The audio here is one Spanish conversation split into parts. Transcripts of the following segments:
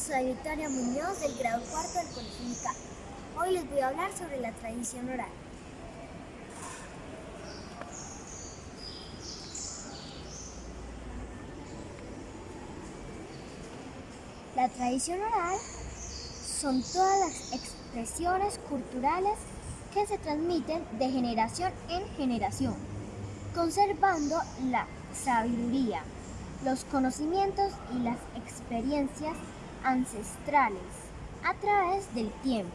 soy Victoria Muñoz del grado cuarto del Colegio. Hoy les voy a hablar sobre la tradición oral. La tradición oral son todas las expresiones culturales que se transmiten de generación en generación, conservando la sabiduría, los conocimientos y las experiencias ancestrales a través del tiempo.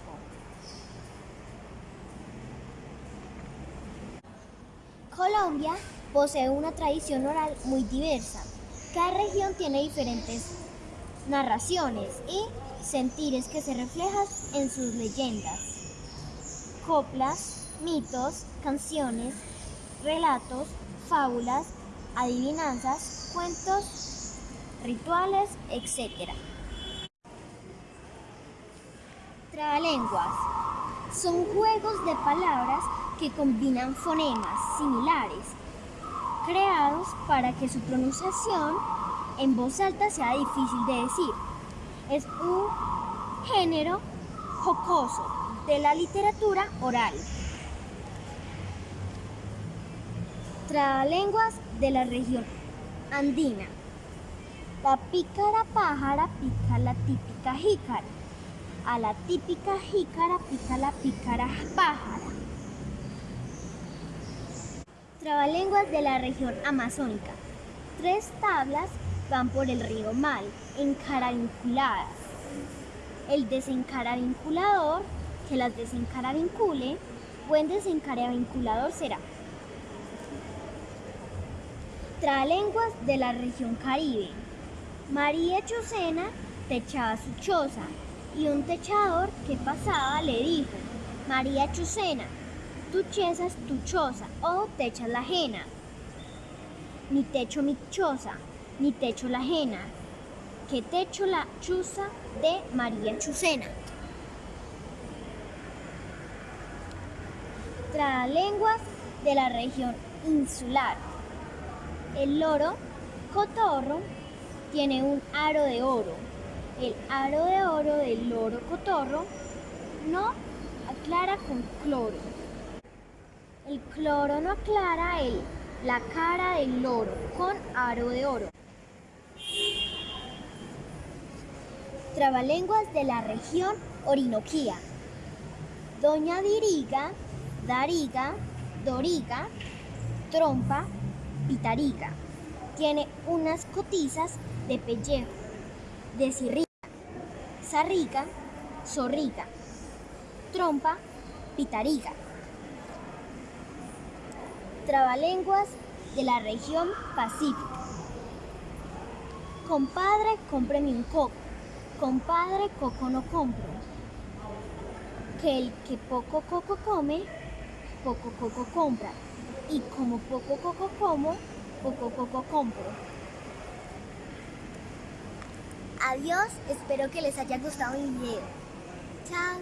Colombia posee una tradición oral muy diversa. Cada región tiene diferentes narraciones y sentires que se reflejan en sus leyendas, coplas, mitos, canciones, relatos, fábulas, adivinanzas, cuentos, rituales, etc. Trabalenguas son juegos de palabras que combinan fonemas similares, creados para que su pronunciación en voz alta sea difícil de decir. Es un género jocoso de la literatura oral. Trabalenguas de la región andina. La pícara pájara pica la típica jícara. A la típica jícara pica la pícara pájara. Trabalenguas de la región amazónica. Tres tablas van por el río Mal, encararinculadas. El desencaravinculador, que las desencaravincule, buen desencaravinculador será. Trabalenguas de la región Caribe. María Chucena techaba su y un techador que pasaba le dijo, María Chucena, tu chesa es tu choza o techas la ajena. Ni techo mi choza, ni techo la ajena, que techo la chuza de María Chucena. Trabalenguas de la región insular. El loro cotorro tiene un aro de oro. El aro de oro del loro cotorro no aclara con cloro. El cloro no aclara el, la cara del loro con aro de oro. Trabalenguas de la región Orinoquía. Doña Diriga, Dariga, Doriga, Trompa, Pitariga. Tiene unas cotizas de pellejo, de zarriga, zorriga, trompa, pitariga. Trabalenguas de la región Pacífica. Compadre, cómpreme un coco. Compadre, coco no compro. Que el que poco coco come, poco coco compra. Y como poco coco como, poco coco compro. Adiós, espero que les haya gustado mi video. Chao.